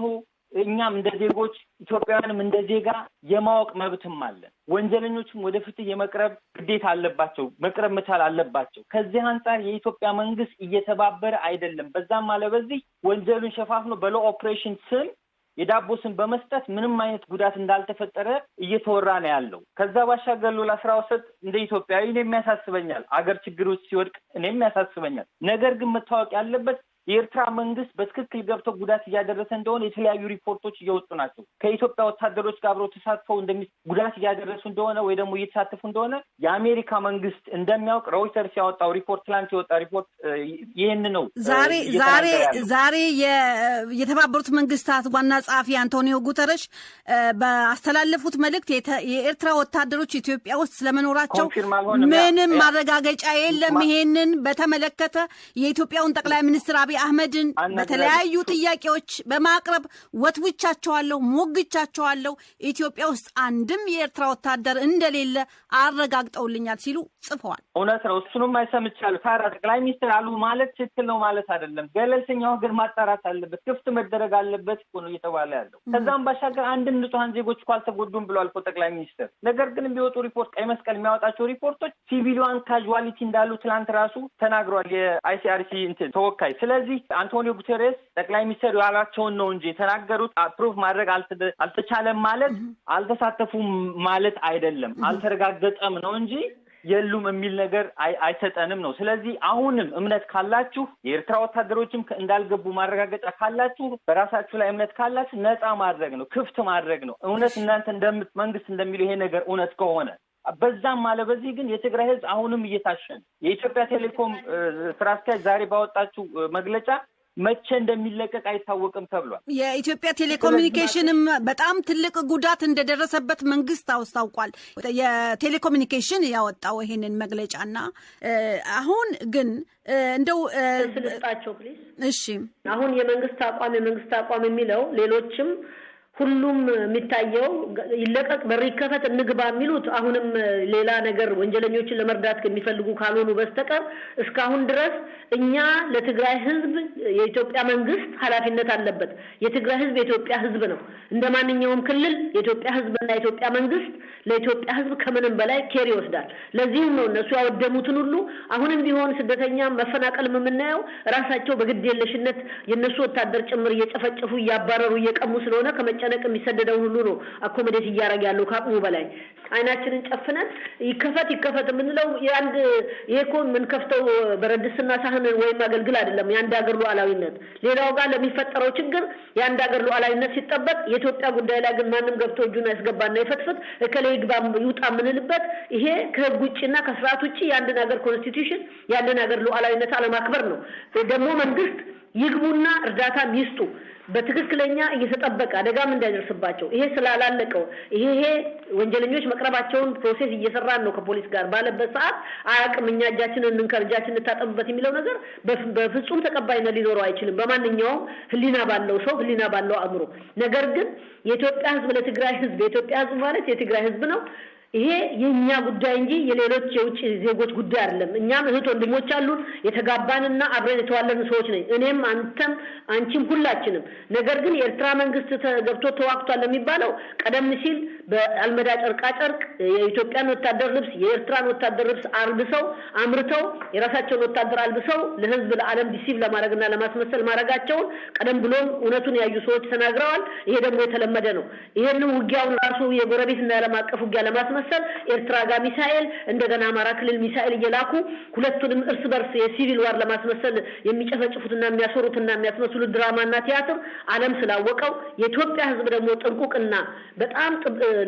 [SPEAKER 3] እኛም እንደ ዜጎች ኢትዮጵያውያንም እንደ ዜጋ የማወቅ መብትም አለን። ወንጀለኞችም ወደ ፍትህ የመቅረብ ግዴታ አለባቸው፣ መቅረብ መቻል አለባቸው። ከዚህ አንጻር የኢትዮጵያ መንግስት እየተባበረ አይደለም። በዛም አለ በዚህ ወንጀሉን ሸፋፍኖ በ law operation ስም የዳቦ ስም በመስጠት ምንም አይነት ጉዳት እንዳልተፈጠረ እየተወራ ነው ያለው። ከዛ ባሻገር ሉላ ስራ ወሰድ እንደ ኢትዮጵያዊ እኔም ያሳስበኛል። አገር ችግር ውስጥ ሲወድቅ እኔም ያሳስበኛል። ነገር ግን መታወቅ ያለበት የኤርትራ መንግስት በትክክል ገብተው ጉዳት እያደረሰ እንደሆነ የተለያዩ ሪፖርቶች እየወጡ ናቸው። ከኢትዮጵያ ወታደሮች ጋር አብረው ተሳትፈው እንደሚ ጉዳት እያደረሱ እንደሆነ ወይ ደግሞ እየተሳተፉ እንደሆነ የአሜሪካ መንግስት እንደሚያውቅ ሮይተርስ ያወጣው ሪፖርት ትላንት የወጣ ሪፖርት ይህን ነው።
[SPEAKER 2] ዛሬ ዛሬ ዛሬ የተባበሩት መንግስታት ዋና ጸሐፊ አንቶኒዮ ጉተረሽ ባስተላለፉት መልእክት የኤርትራ ወታደሮች ኢትዮጵያ ውስጥ ስለመኖራቸው ምንም ማረጋገጫ የለም። ይሄንን በተመለከተ የኢትዮጵያውን ጠቅላይ ሚኒስትር አብይ አህመድን በተለያዩ ጥያቄዎች በማቅረብ ወትውቻቸዋለሁ፣ ሞግቻቸዋለሁ። ኢትዮጵያ ውስጥ አንድም የኤርትራ ወታደር እንደሌለ አረጋግጠውልኛል ሲሉ ጽፈዋል።
[SPEAKER 3] እውነት ነው። እሱንም ሰምቻለሁ። ታዲያ ጠቅላይ ሚኒስትር አሉ ማለት ትክክል ነው ማለት አይደለም። ገለልተኛው ሀገር ማጣራት አለበት፣ ክፍት መደረግ አለበት እኮ ነው እየተባለ ያለው። ከዛም ባሻገር አንድም ንጹሐን ዜጎች እኮ አልተጎዱም ብሏል እኮ ጠቅላይ ሚኒስትር። ነገር ግን የሚወጡ ሪፖርት ቀይ መስቀል የሚያወጣቸው ሪፖርቶች civilian casualty እንዳሉ ትላንት ራሱ ተናግሯል የ ICRC እንትን ተወካይ። ስለዚህ አንቶኒዮ ጉቴሬስ ጠቅላይ ሚኒስትር ያላቸውን ነው እንጂ የተናገሩት proof ማድረግ አልተቻለም ማለት አልተሳተፉም ማለት አይደለም። አልተረጋገጠም ነው እንጂ የሉም የሚል ነገር አይሰጠንም ነው። ስለዚህ አሁንም እምነት ካላችሁ የኤርትራ ወታደሮችም እንዳልገቡ ማረጋገጫ ካላችሁ በራሳችሁ ላይ እምነት ካላችሁ ነፃ ማድረግ ነው፣ ክፍት ማድረግ ነው። እውነት እናንተ መንግስት እንደሚለው ይሄ ነገር እውነት ከሆነ በዛም አለ በዚህ ግን የትግራይ ህዝብ አሁንም እየታሸን የኢትዮጵያ ቴሌኮም ስራ አስኪያጅ ዛሬ ባወጣችው መግለጫ መቼ እንደሚለቀቅ አይታወቅም ተብሏል።
[SPEAKER 2] የኢትዮጵያ ቴሌኮሙኒኬሽንም በጣም ትልቅ ጉዳት እንደደረሰበት መንግስት አስታውቋል። የቴሌኮሙኒኬሽን ያወጣው ይሄንን መግለጫና አሁን ግን እንደው
[SPEAKER 6] ስልጣቸው please።
[SPEAKER 2] እሺ
[SPEAKER 6] አሁን የመንግስት አቋም የመንግስት አቋም የሚለው ሌሎችም ሁሉም የሚታየው ይለቀቅ፣ በር ይከፈት፣ እንግባ የሚሉት አሁንም ሌላ ነገር ወንጀለኞችን ለመርዳት የሚፈልጉ ካልሆኑ በስተቀር እስካሁን ድረስ እኛ ለትግራይ ህዝብ የኢትዮጵያ መንግስት ኃላፊነት አለበት። የትግራይ ህዝብ የኢትዮጵያ ህዝብ ነው። እንደ ማንኛውም ክልል የኢትዮጵያ ህዝብና የኢትዮጵያ መንግስት ለኢትዮጵያ ህዝብ ከምንም በላይ care ይወስዳል። ለዚህም ነው እነሱ ያወደሙትን ሁሉ አሁንም ቢሆን ስደተኛ መፈናቀልም የምናየው ራሳቸው በግድ የለሽነት የእነሱ ወታደር ጭምር እየጨፈጨፉ እያባረሩ እየቀሙ ስለሆነ ከመጨነቅ የሚሰደደውን ሁሉ ነው accommodate እያደረገ ያለው ከአቅሙ በላይ። አይናችንን ጨፍነን ይከፈት ይከፈት የምንለው የአንድ ይሄ እኮ የምንከፍተው ብረት ድስትና ሳህን ወይም አገልግል አይደለም። የአንድ ሀገር ሉዓላዊነት ሌላው ጋር ለሚፈጠረው ችግር የአንድ ሀገር ሉዓላዊነት ሲጠበቅ የኢትዮጵያ ጉዳይ ላይ ግን ማንም ገብቶ እጁን ያስገባና ይፈትፍት እከሌ ይግባ ይውጣ የምንልበት ይሄ ከህግ ውጭና ከስርዓት ውጭ የአንድን ሀገር constitution የአንድን ሀገር ሉዓላዊነት አለማክበር ነው። ደግሞ መንግስት ይግቡና እርዳታም ይስጡ በትክክለኛ እየተጠበቀ አደጋም እንዳይደርስባቸው ይሄ ስላላለቀው ይሄ ወንጀለኞች መቅረባቸውን ፕሮሴስ እየሰራን ነው ከፖሊስ ጋር ባለበት ሰዓት አያውቅም እኛ እጃችንን እንንከር እጃችን እንታጠብበት የሚለው ነገር በፍጹም ተቀባይነት ሊኖረው አይችልም በማንኛውም ህሊና ባለው ሰው ህሊና ባለው አእምሮ። ነገር ግን የኢትዮጵያ ህዝብ ለትግራይ ህዝብ የኢትዮጵያ ህዝብ ማለት የትግራይ ህዝብ ነው። ይሄ የእኛ ጉዳይ እንጂ የሌሎች የውጭ ዜጎች ጉዳይ አይደለም። እኛም እህት ወንድሞች አሉን፣ የተጋባንና አብረን የተዋለን ሰዎች ነኝ። እኔም አንተም አንቺም ሁላችንም። ነገር ግን የኤርትራ መንግስት ገብቶ ተዋግቷል የሚባለው ቀደም ሲል በአልመዳ ጨርቃ ጨርቅ የኢትዮጵያን ወታደር ልብስ የኤርትራን ወታደር ልብስ አልብሰው አምርተው የራሳቸውን ወታደር አልብሰው ለህዝብ ለዓለም deceive ለማድረግና ለማስመሰል ማድረጋቸውን ቀደም ብሎም እውነቱን ያዩ ሰዎች ተናግረዋል። ይሄ ደግሞ የተለመደ ነው። ይሄንን ውጊያውን ራሱ የጎረቤትና የዓለም አቀፍ ውጊያ ለማስመሰል ኤርትራ ጋር ሚሳኤል እንደገና አማራ ክልል ሚሳኤል እየላኩ ሁለቱንም እርስ በርስ የ civil war ለማስመሰል የሚጨፈጭፉትና የሚያስወሩትና የሚያስመስሉት ድራማና ቲያትር ዓለም ስላወቀው የኢትዮጵያ ህዝብ ደግሞ ጥንቁቅና በጣም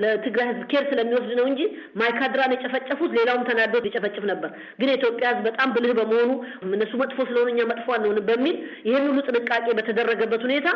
[SPEAKER 6] ለትግራይ ህዝብ care ስለሚወስድ ነው እንጂ ማይካድራን የጨፈጨፉት ሌላውም ተናዶ ሊጨፈጭፍ ነበር። ግን የኢትዮጵያ ህዝብ በጣም ብልህ በመሆኑ እነሱ መጥፎ ስለሆነ እኛ መጥፎ አንሆንም በሚል ይህን ሁሉ ጥንቃቄ በተደረገበት ሁኔታ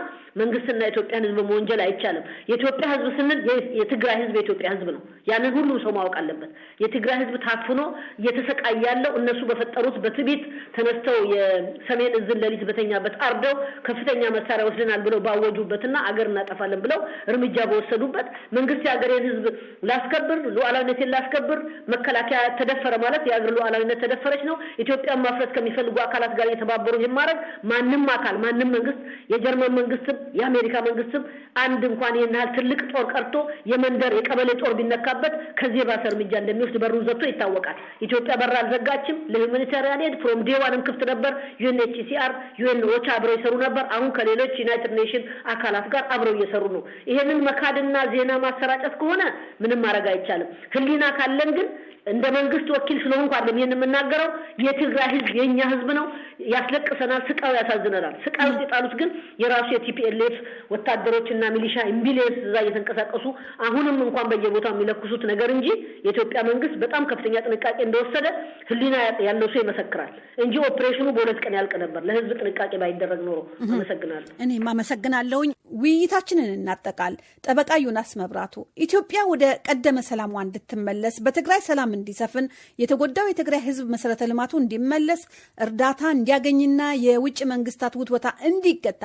[SPEAKER 6] መንግስትና የኢትዮጵያን ህዝብ መወንጀል አይቻልም። የኢትዮጵያ ህዝብ ስንል የትግራይ ህዝብ የኢትዮጵያ ህዝብ ነው። ያንን ሁሉ ሰው ማወቅ አለበት። የትግራይ ህዝብ ታፍኖ እየተሰቃየ ያለው እነሱ በፈጠሩት በትዕቢት ተነስተው የሰሜን እዝን ሌሊት በተኛበት አርደው ከፍተኛ መሳሪያ ወስደናል ብለው ባወጁበትና አገር እናጠፋለን ብለው እርምጃ በወሰዱበት መንግስት የሀገሬን ህዝብ ላስከብር፣ ሉዓላዊነቴን ላስከብር፣ መከላከያ ተደፈረ ማለት የሀገር ሉዓላዊነት ተደፈረች ነው። ኢትዮጵያን ማፍረስ ከሚፈልጉ አካላት ጋር እየተባበሩ ይህን ማድረግ ማንም አካል ማንም መንግስት የጀርመን መንግስትም የአሜሪካ መንግስትም አንድ እንኳን ይህን ያህል ትልቅ ጦር ቀርቶ የመንደር የቀበሌ ጦር ቢነካበት ከዚህ የባሰ እርምጃ እንደሚወስድ በሩን ዘግቶ ይታወቃል። ኢትዮጵያ በር አልዘጋችም። ለ humanitarian aid from day one ም ክፍት ነበር። UNHCR UN OCHA አብረው ይሰሩ ነበር። አሁን ከሌሎች United Nation አካላት ጋር አብረው እየሰሩ ነው። ይሄንን መካድና ዜና ማሰራጨት ከሆነ ምንም ማድረግ አይቻልም። ህሊና ካለን ግን እንደ መንግስት ወኪል ስለሆንኩ አይደለም ይሄን የምናገረው። የትግራይ ህዝብ የእኛ ህዝብ ነው። ያስለቅሰናል፣ ስቃዩ ያሳዝነናል። ስቃዩ ውስጥ የጣሉት ግን የራሱ የ TPLF ወታደሮችና ሚሊሻ ኢምቢሊየንስ እዛ እየተንቀሳቀሱ አሁንም እንኳን በየቦታው የሚለኩሱት ነገር እንጂ የኢትዮጵያ መንግስት በጣም ከፍተኛ ጥንቃቄ እንደወሰደ ህሊና ያለው ሰው ይመሰክራል እንጂ ኦፕሬሽኑ በሁለት ቀን ያልቅ ነበር ለህዝብ ጥንቃቄ ባይደረግ ኖሮ። አመሰግናለሁ።
[SPEAKER 2] እኔም አመሰግናለሁኝ። ውይይታችንን እናጠቃል። ጠበቃ ዮናስ መብራቱ ኢትዮጵያ ወደ ቀደመ ሰላሟ እንድትመለስ በትግራይ ሰላም እንዲሰፍን የተጎዳው የትግራይ ህዝብ መሰረተ ልማቱ እንዲመለስ እርዳታ እንዲያገኝና የውጭ መንግስታት ውትወታ እንዲገታ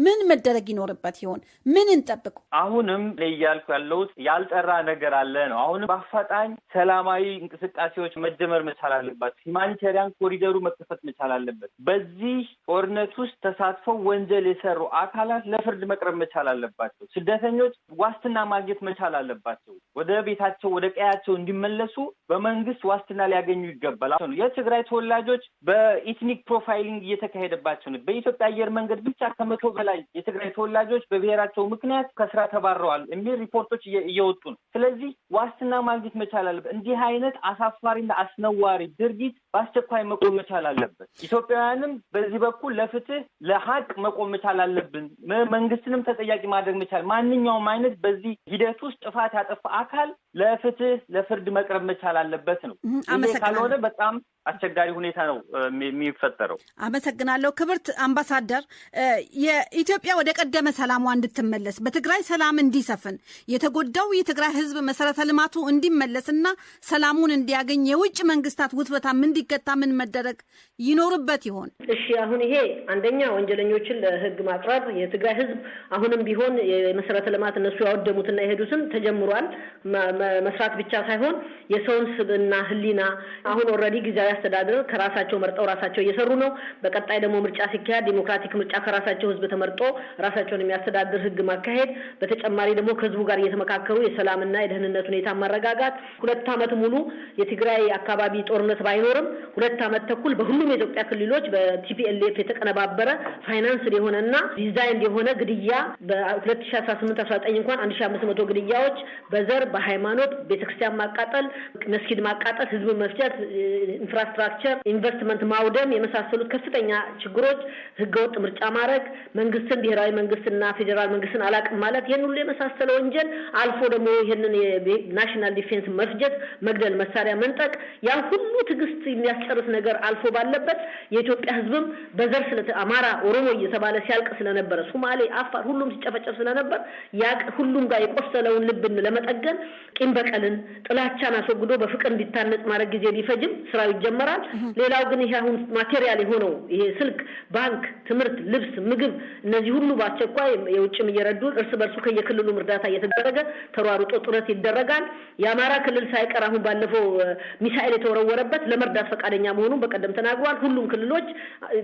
[SPEAKER 2] ምን መደረግ ይኖርበት ይሆን? ምን እንጠብቁ?
[SPEAKER 3] አሁንም እያልኩ ያለሁት ያልጠራ ነገር አለ ነው። አሁንም በአፋጣኝ ሰላማዊ እንቅስቃሴዎች መጀመር መቻል አለባቸው። ሂማኒታሪያን ኮሪደሩ መከፈት መቻል አለበት። በዚህ ጦርነት ውስጥ ተሳትፈው ወንጀል የሰሩ አካላት ለፍርድ መቅረብ መቻል አለባቸው። ስደተኞች ዋስትና ማግኘት መቻል አለባቸው። ወደ ቤታቸው ወደ ቀያቸው እንዲመለሱ በመንግስት ዋስትና ሊያገኙ ይገባል። የትግራይ ተወላጆች በ ethnic profiling እየተካሄደባቸው ነው። በኢትዮጵያ አየር መንገድ ብቻ ከመቶ በላይ የትግራይ ተወላጆች በብሔራቸው ምክንያት ከስራ ተባረዋል የሚል ሪፖርቶች እየወጡ ነው። ስለዚህ ዋስትና ማግኘት መቻል አለበት። እንዲህ አይነት አሳፋሪና አስነዋሪ ድርጊት በአስቸኳይ መቆም መቻል አለበት። ኢትዮጵያውያንም በዚህ በኩል ለፍትህ ለሀቅ መቆም መቻል አለብን። መንግስትንም ተጠያቂ ማድረግ መቻል ማንኛውም አይነት በዚህ ሂደት ውስጥ ጥፋት ያጠፋ አካል ለፍትህ ለፍርድ መቅረብ መቻል አለበት ነው። ይሄ ካልሆነ በጣም አስቸጋሪ ሁኔታ ነው የሚፈጠረው።
[SPEAKER 2] አመሰግናለሁ። ክብርት አምባሳደር፣ የኢትዮጵያ ወደ ቀደመ ሰላሟ እንድትመለስ በትግራይ ሰላም እንዲሰፍን የተጎዳው የትግራይ ሕዝብ መሰረተ ልማቱ እንዲመለስና ሰላሙን እንዲያገኝ የውጭ መንግስታት ውትበታም እንዲገታ ምን መደረግ ይኖርበት ይሆን?
[SPEAKER 6] እሺ፣ አሁን ይሄ አንደኛ ወንጀለኞችን ለሕግ ማቅረብ የትግራይ ሕዝብ አሁንም ቢሆን የመሰረተ ልማት እነሱ ያወደሙትና የሄዱትን ተጀምሯል። መስራት ብቻ ሳይሆን የሰውን ስብዕና ህሊና አሁን already ጊዜያዊ አስተዳደር ከራሳቸው መርጠው ራሳቸው እየሰሩ ነው። በቀጣይ ደግሞ ምርጫ ሲካሄድ ዲሞክራቲክ ምርጫ ከራሳቸው ህዝብ ተመርጦ ራሳቸውን የሚያስተዳድር ህግ ማካሄድ፣ በተጨማሪ ደግሞ ከህዝቡ ጋር እየተመካከሩ የሰላምና የደህንነት ሁኔታ ማረጋጋት። ሁለት ዓመት ሙሉ የትግራይ አካባቢ ጦርነት ባይኖርም ሁለት ዓመት ተኩል በሁሉም የኢትዮጵያ ክልሎች በ TPLF የተቀነባበረ ፋይናንስ የሆነና ዲዛይን የሆነ ግድያ በሁለት ሺ አስራ ስምንት አስራ ዘጠኝ እንኳን አንድ ሺ አምስት መቶ ግድያዎች በዘር በሃይማኖት ቤተክርስቲያን ማቃጠል፣ መስጊድ ማቃጠል፣ ህዝብ መፍጨት infrastructure investment ማውደም የመሳሰሉት ከፍተኛ ችግሮች፣ ህገወጥ ምርጫ ማድረግ፣ መንግስትን ብሔራዊ መንግስትና ፌዴራል መንግስትን አላቅም ማለት ይህን ሁሉ የመሳሰለ ወንጀል አልፎ ደግሞ ይህንን national defense መፍጀት፣ መግደል፣ መሳሪያ መንጠቅ ያ ሁሉ ትዕግስት የሚያስጨርስ ነገር አልፎ ባለበት የኢትዮጵያ ህዝብም በዘር ስለ አማራ፣ ኦሮሞ እየተባለ ሲያልቅ ስለነበረ ሱማሌ፣ አፋር ሁሉም ሲጨፈጨፍ ስለነበር ያ ሁሉም ጋር የቆሰለውን ልብን ለመጠገን ቂም በቀልን ጥላቻን አስወግዶ በፍቅር እንዲታነጽ ማድረግ ጊዜ ቢፈጅም ስራው ይጀመራል። ሌላው ግን ይሄ አሁን material የሆነው ይሄ ስልክ፣ ባንክ፣ ትምህርት፣ ልብስ፣ ምግብ እነዚህ ሁሉ በአስቸኳይ የውጭም እየረዱ እርስ በርሱ ከየክልሉም እርዳታ እየተደረገ ተሯሩጦ ጥረት ይደረጋል። የአማራ ክልል ሳይቀር አሁን ባለፈው ሚሳኤል የተወረወረበት ለመርዳት ፈቃደኛ መሆኑን በቀደም ተናግሯል። ሁሉም ክልሎች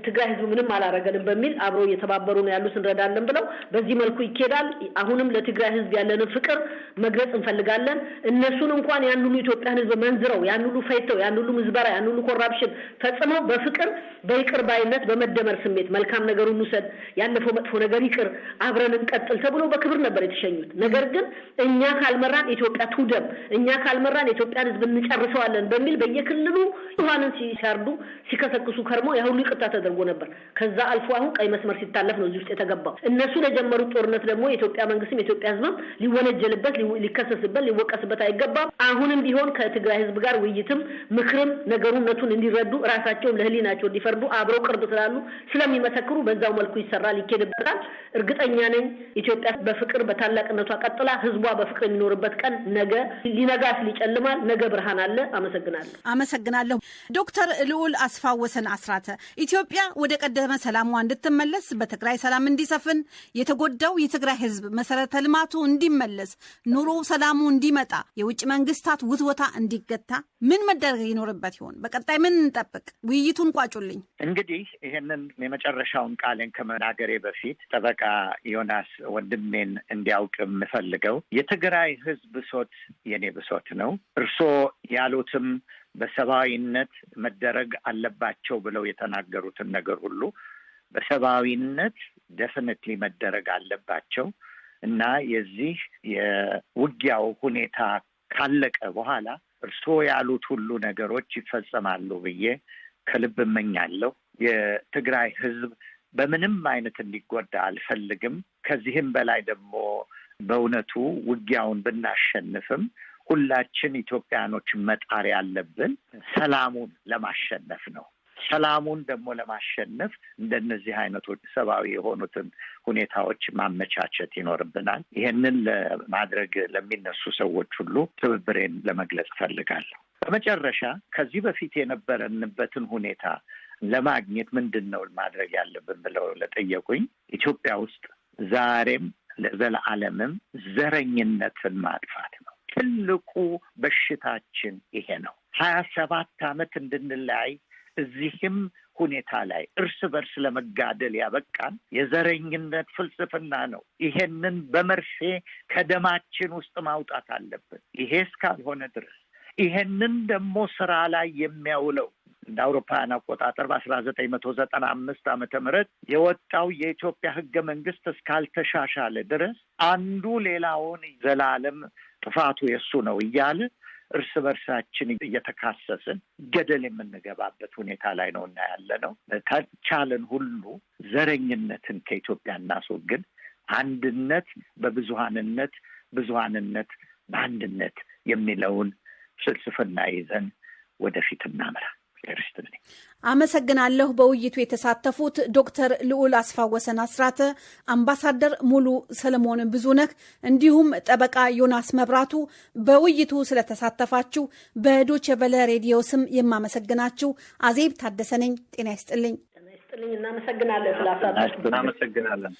[SPEAKER 6] ትግራይ ህዝብ ምንም አላረገንም በሚል አብሮ እየተባበሩ ነው ያሉት እንረዳለን ብለው በዚህ መልኩ ይኬዳል። አሁንም ለትግራይ ህዝብ ያለንን ፍቅር መግለጽ እንፈልጋለን። እነሱን እንኳን ያን ሁሉ ኢትዮጵያን ህዝብ መዝብረው ያን ሁሉ ፈጅተው ያን ሁሉ ምዝበራ ያን ሁሉ corruption ፈጽመው በፍቅር በይቅር ባይነት በመደመር ስሜት መልካም ነገር እንውሰድ፣ ያለፈው መጥፎ ነገር ይቅር፣ አብረን እንቀጥል ተብሎ በክብር ነበር የተሸኙት። ነገር ግን እኛ ካልመራን ኢትዮጵያ ትውደም፣ እኛ ካልመራን የኢትዮጵያን ህዝብ እንጨርሰዋለን በሚል በየክልሉ ንጹሐንን ሲያርዱ ሲከሰክሱ ከርሞ ያ ሁሉ ይቅርታ ተደርጎ ነበር። ከዛ አልፎ አሁን ቀይ መስመር ሲታለፍ ነው እዚህ ውስጥ የተገባው። እነሱ ለጀመሩት ጦርነት ደግሞ የኢትዮጵያ መንግስትም የኢትዮጵያ ህዝብም ሊወነጀልበት፣ ሊከሰስበት፣ ሊወቀስበት አይገባም። አሁንም ቢሆን ከትግራይ ህዝብ ጋር ውይይትም ምክርም ነገሩነቱን እንዲረዱ ራሳቸውም ለህሊናቸው እንዲፈርዱ አብረው ቅርብ ስላሉ ስለሚመሰክሩ በዛው መልኩ ይሰራል፣ ይኬድበታል። እርግጠኛ ነኝ ኢትዮጵያ በፍቅር በታላቅነቷ ቀጥላ ህዝቧ በፍቅር የሚኖርበት ቀን ነገ ሊነጋ ሲል ይጨልማል። ነገ ብርሃን አለ። አመሰግናለሁ።
[SPEAKER 2] አመሰግናለሁ። ዶክተር ልዑል አስፋወሰን አስራተ ኢትዮጵያ ወደ ቀደመ ሰላሟ እንድትመለስ በትግራይ ሰላም እንዲሰፍን የተጎዳው የትግራይ ህዝብ መሰረተ ልማቱ እንዲመለስ ኑሮ ሰላሙ እንዲመጣ የውጭ መንግስታት ውትወታ እንዲገታ ምን መደረግ ይኖርበት ይሆን? በቀጣይ ምን እንጠብቅ? ውይይቱን ቋጩልኝ።
[SPEAKER 1] እንግዲህ ይህንን የመጨረሻውን ቃሌን ከመናገሬ በፊት ጠበቃ ዮናስ ወንድሜን እንዲያውቅ የምፈልገው የትግራይ ህዝብ ብሶት የኔ ብሶት ነው። እርስዎ ያሉትም በሰብአዊነት መደረግ አለባቸው ብለው የተናገሩትን ነገር ሁሉ በሰብአዊነት ደፍንትሊ መደረግ አለባቸው እና የዚህ የውጊያው ሁኔታ ካለቀ በኋላ እርስዎ ያሉት ሁሉ ነገሮች ይፈጸማሉ ብዬ ከልብ እመኛለሁ። የትግራይ ህዝብ በምንም አይነት እንዲጎዳ አልፈልግም። ከዚህም በላይ ደግሞ በእውነቱ ውጊያውን ብናሸንፍም ሁላችን ኢትዮጵያኖች መጣር ያለብን ሰላሙን ለማሸነፍ ነው። ሰላሙን ደግሞ ለማሸነፍ እንደነዚህ አይነቶች ሰብአዊ የሆኑትን ሁኔታዎች ማመቻቸት ይኖርብናል። ይሄንን ለማድረግ ለሚነሱ ሰዎች ሁሉ ትብብሬን ለመግለጽ እፈልጋለሁ። በመጨረሻ ከዚህ በፊት የነበረንበትን ሁኔታ ለማግኘት ምንድን ነው ማድረግ ያለብን ብለው ለጠየቁኝ ኢትዮጵያ ውስጥ ዛሬም ለዘለዓለምም ዘረኝነትን ማጥፋት ነው። ትልቁ በሽታችን ይሄ ነው። ሀያ ሰባት ዓመት እንድንለያይ እዚህም ሁኔታ ላይ እርስ በርስ ለመጋደል ያበቃን የዘረኝነት ፍልስፍና ነው። ይሄንን በመርፌ ከደማችን ውስጥ ማውጣት አለብን። ይሄ እስካልሆነ ድረስ ይሄንን ደግሞ ስራ ላይ የሚያውለው እንደ አውሮፓውያን አቆጣጠር በአስራ ዘጠኝ መቶ ዘጠና አምስት ዓመተ ምህረት የወጣው የኢትዮጵያ ህገ መንግስት እስካልተሻሻለ ድረስ አንዱ ሌላውን ዘላለም ጥፋቱ የእሱ ነው እያለ እርስ በርሳችን እየተካሰስን ገደል የምንገባበት ሁኔታ ላይ ነው እና ያለ ነው። ተቻለን ሁሉ ዘረኝነትን ከኢትዮጵያ እናስወግድ። አንድነት በብዙሀንነት፣ ብዙሀንነት በአንድነት የሚለውን ፍልስፍና ይዘን ወደፊት እናምራ።
[SPEAKER 2] አመሰግናለሁ። በውይይቱ የተሳተፉት ዶክተር ልዑል አስፋወሰን አስራተ፣ አምባሳደር ሙሉ ሰለሞን ብዙነህ እንዲሁም ጠበቃ ዮናስ መብራቱ በውይይቱ ስለተሳተፋችሁ በዶቼ ቬለ ሬዲዮ ስም የማመሰግናችሁ አዜብ ታደሰ ነኝ። ጤና ይስጥልኝ።
[SPEAKER 6] ጤና ይስጥልኝ። እናመሰግናለን ስላሳተፉ።
[SPEAKER 3] እናመሰግናለን።